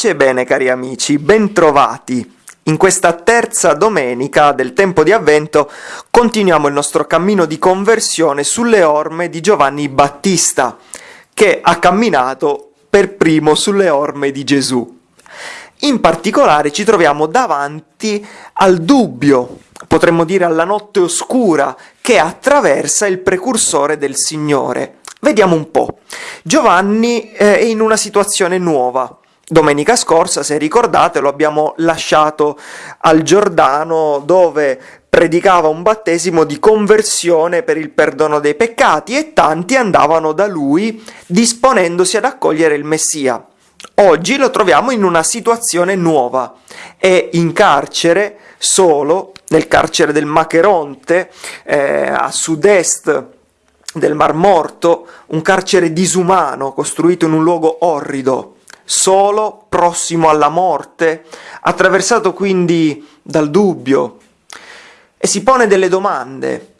Pace e bene cari amici, bentrovati. In questa terza domenica del tempo di avvento continuiamo il nostro cammino di conversione sulle orme di Giovanni Battista, che ha camminato per primo sulle orme di Gesù. In particolare ci troviamo davanti al dubbio, potremmo dire alla notte oscura, che attraversa il precursore del Signore. Vediamo un po'. Giovanni eh, è in una situazione nuova. Domenica scorsa, se ricordate, lo abbiamo lasciato al Giordano dove predicava un battesimo di conversione per il perdono dei peccati e tanti andavano da lui disponendosi ad accogliere il Messia. Oggi lo troviamo in una situazione nuova. È in carcere solo, nel carcere del Macheronte, eh, a sud-est del Mar Morto, un carcere disumano costruito in un luogo orrido, solo, prossimo alla morte, attraversato quindi dal dubbio, e si pone delle domande,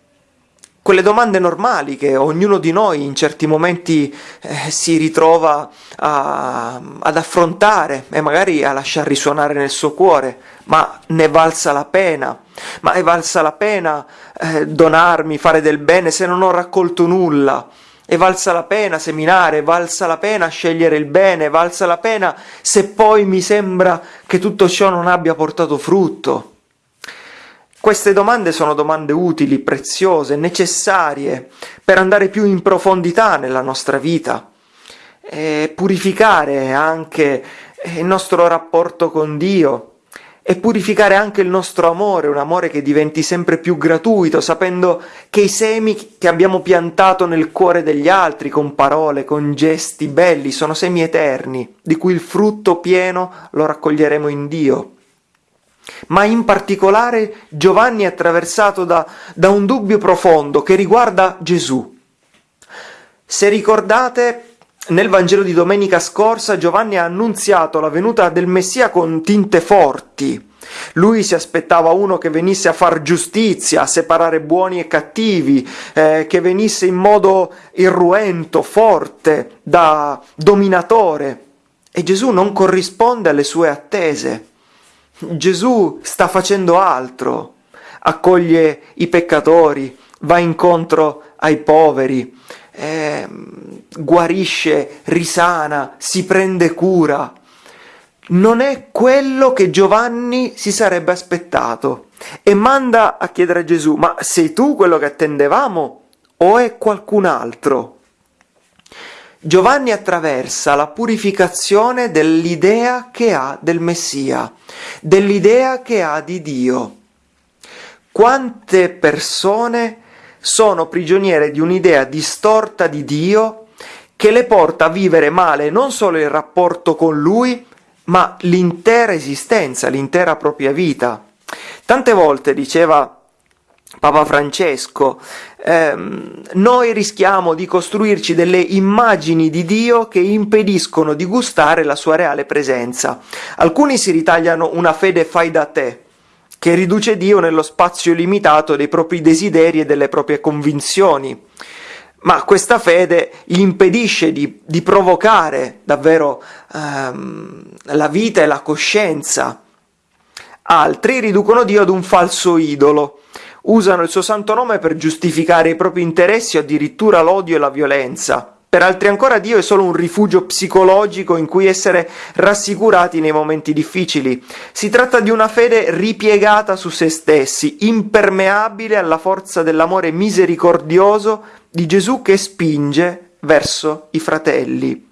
quelle domande normali che ognuno di noi in certi momenti eh, si ritrova a, ad affrontare e magari a lasciar risuonare nel suo cuore, ma ne valsa la pena? Ma è valsa la pena eh, donarmi, fare del bene se non ho raccolto nulla? È valsa la pena seminare, valsa la pena scegliere il bene, valsa la pena se poi mi sembra che tutto ciò non abbia portato frutto? Queste domande sono domande utili, preziose, necessarie per andare più in profondità nella nostra vita e purificare anche il nostro rapporto con Dio e purificare anche il nostro amore, un amore che diventi sempre più gratuito, sapendo che i semi che abbiamo piantato nel cuore degli altri con parole, con gesti belli, sono semi eterni, di cui il frutto pieno lo raccoglieremo in Dio ma in particolare Giovanni è attraversato da, da un dubbio profondo che riguarda Gesù. Se ricordate, nel Vangelo di domenica scorsa Giovanni ha annunziato la venuta del Messia con tinte forti. Lui si aspettava uno che venisse a far giustizia, a separare buoni e cattivi, eh, che venisse in modo irruento, forte, da dominatore. E Gesù non corrisponde alle sue attese. Gesù sta facendo altro, accoglie i peccatori, va incontro ai poveri, eh, guarisce, risana, si prende cura. Non è quello che Giovanni si sarebbe aspettato e manda a chiedere a Gesù, ma sei tu quello che attendevamo o è qualcun altro? Giovanni attraversa la purificazione dell'idea che ha del Messia, dell'idea che ha di Dio. Quante persone sono prigioniere di un'idea distorta di Dio che le porta a vivere male non solo il rapporto con Lui, ma l'intera esistenza, l'intera propria vita. Tante volte diceva Papa Francesco, ehm, noi rischiamo di costruirci delle immagini di Dio che impediscono di gustare la sua reale presenza. Alcuni si ritagliano una fede fai da te, che riduce Dio nello spazio limitato dei propri desideri e delle proprie convinzioni. Ma questa fede gli impedisce di, di provocare davvero ehm, la vita e la coscienza. Altri riducono Dio ad un falso idolo, usano il suo santo nome per giustificare i propri interessi o addirittura l'odio e la violenza. Per altri ancora Dio è solo un rifugio psicologico in cui essere rassicurati nei momenti difficili. Si tratta di una fede ripiegata su se stessi, impermeabile alla forza dell'amore misericordioso di Gesù che spinge verso i fratelli.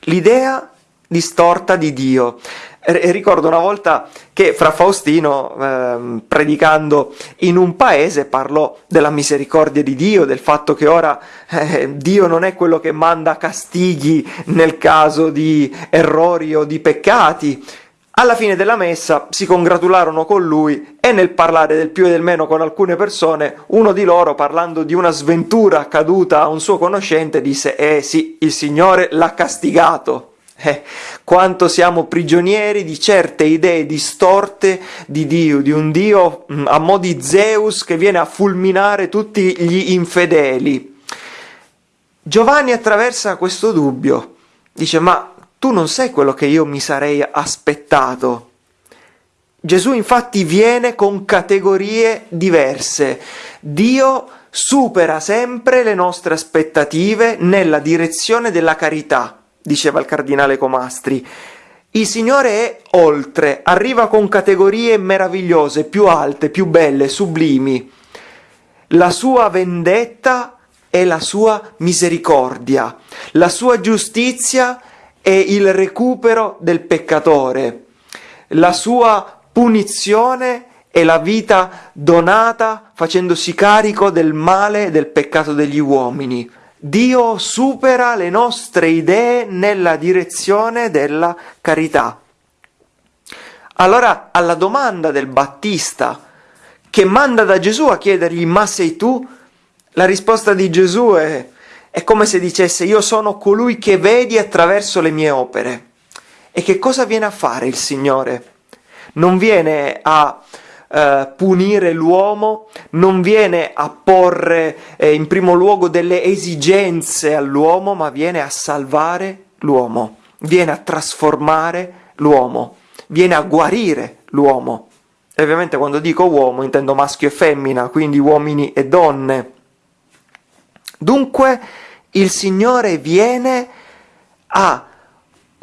L'idea distorta di Dio ricordo una volta che fra Faustino, eh, predicando in un paese, parlò della misericordia di Dio, del fatto che ora eh, Dio non è quello che manda castighi nel caso di errori o di peccati. Alla fine della messa si congratularono con lui e nel parlare del più e del meno con alcune persone, uno di loro, parlando di una sventura accaduta a un suo conoscente, disse «Eh sì, il Signore l'ha castigato». Eh, quanto siamo prigionieri di certe idee distorte di Dio, di un Dio mm, a mo' di Zeus che viene a fulminare tutti gli infedeli. Giovanni attraversa questo dubbio, dice ma tu non sei quello che io mi sarei aspettato. Gesù infatti viene con categorie diverse. Dio supera sempre le nostre aspettative nella direzione della carità, diceva il cardinale Comastri. Il Signore è oltre, arriva con categorie meravigliose, più alte, più belle, sublimi. La sua vendetta è la sua misericordia, la sua giustizia è il recupero del peccatore, la sua punizione è la vita donata facendosi carico del male e del peccato degli uomini. Dio supera le nostre idee nella direzione della carità. Allora alla domanda del Battista che manda da Gesù a chiedergli ma sei tu? La risposta di Gesù è, è come se dicesse io sono colui che vedi attraverso le mie opere. E che cosa viene a fare il Signore? Non viene a eh, punire l'uomo, non viene a porre eh, in primo luogo delle esigenze all'uomo, ma viene a salvare l'uomo, viene a trasformare l'uomo, viene a guarire l'uomo. E ovviamente quando dico uomo intendo maschio e femmina, quindi uomini e donne. Dunque il Signore viene a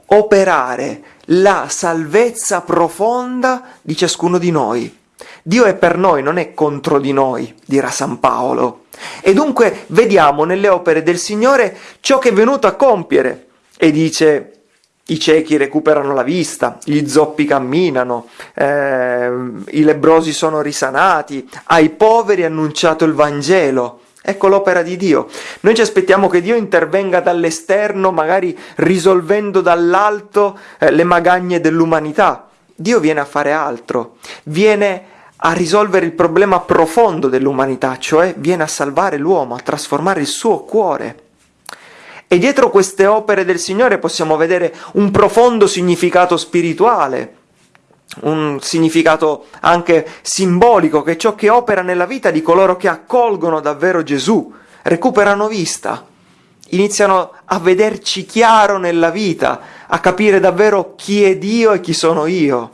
operare la salvezza profonda di ciascuno di noi. Dio è per noi, non è contro di noi, dirà San Paolo. E dunque vediamo nelle opere del Signore ciò che è venuto a compiere. E dice, i ciechi recuperano la vista, gli zoppi camminano, eh, i lebrosi sono risanati, ai poveri è annunciato il Vangelo. Ecco l'opera di Dio. Noi ci aspettiamo che Dio intervenga dall'esterno, magari risolvendo dall'alto eh, le magagne dell'umanità. Dio viene a fare altro, viene a risolvere il problema profondo dell'umanità, cioè viene a salvare l'uomo, a trasformare il suo cuore. E dietro queste opere del Signore possiamo vedere un profondo significato spirituale, un significato anche simbolico, che è ciò che opera nella vita di coloro che accolgono davvero Gesù, recuperano vista, iniziano a vederci chiaro nella vita, a capire davvero chi è Dio e chi sono io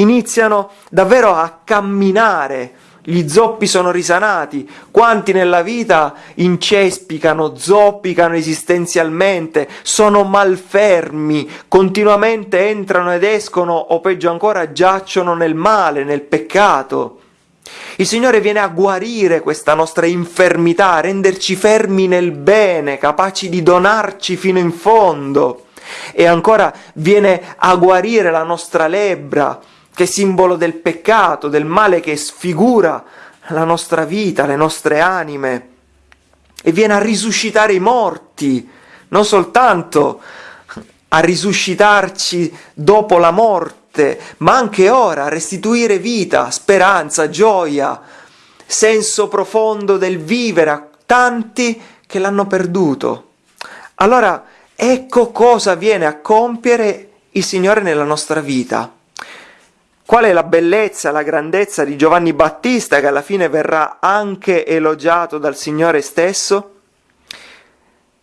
iniziano davvero a camminare, gli zoppi sono risanati, quanti nella vita incespicano, zoppicano esistenzialmente, sono malfermi, continuamente entrano ed escono o peggio ancora giacciono nel male, nel peccato. Il Signore viene a guarire questa nostra infermità, a renderci fermi nel bene, capaci di donarci fino in fondo. E ancora viene a guarire la nostra lebbra, che è simbolo del peccato, del male che sfigura la nostra vita, le nostre anime, e viene a risuscitare i morti, non soltanto a risuscitarci dopo la morte, ma anche ora a restituire vita, speranza, gioia, senso profondo del vivere a tanti che l'hanno perduto. Allora, ecco cosa viene a compiere il Signore nella nostra vita. Qual è la bellezza, la grandezza di Giovanni Battista che alla fine verrà anche elogiato dal Signore stesso?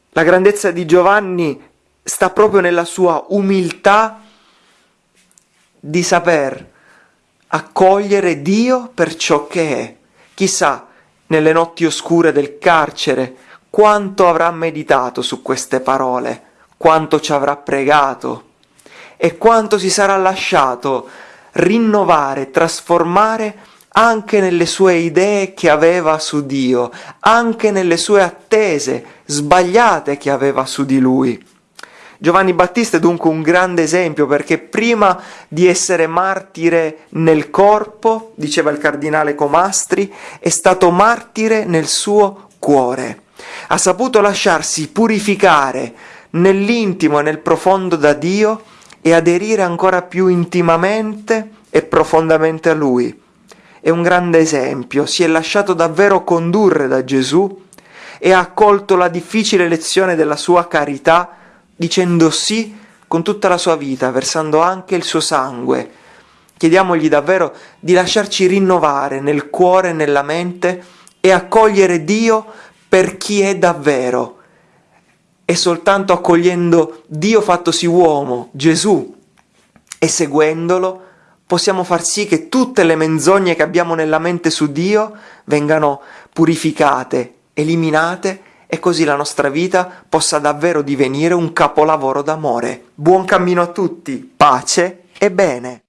La grandezza di Giovanni sta proprio nella sua umiltà di saper accogliere Dio per ciò che è. Chissà, nelle notti oscure del carcere, quanto avrà meditato su queste parole, quanto ci avrà pregato e quanto si sarà lasciato rinnovare, trasformare anche nelle sue idee che aveva su Dio, anche nelle sue attese sbagliate che aveva su di lui. Giovanni Battista è dunque un grande esempio perché prima di essere martire nel corpo, diceva il cardinale Comastri, è stato martire nel suo cuore. Ha saputo lasciarsi purificare nell'intimo e nel profondo da Dio e aderire ancora più intimamente e profondamente a Lui. È un grande esempio, si è lasciato davvero condurre da Gesù e ha accolto la difficile lezione della sua carità dicendo sì con tutta la sua vita, versando anche il suo sangue. Chiediamogli davvero di lasciarci rinnovare nel cuore e nella mente e accogliere Dio per chi è davvero e soltanto accogliendo Dio fattosi uomo, Gesù, e seguendolo, possiamo far sì che tutte le menzogne che abbiamo nella mente su Dio vengano purificate, eliminate e così la nostra vita possa davvero divenire un capolavoro d'amore. Buon cammino a tutti, pace e bene!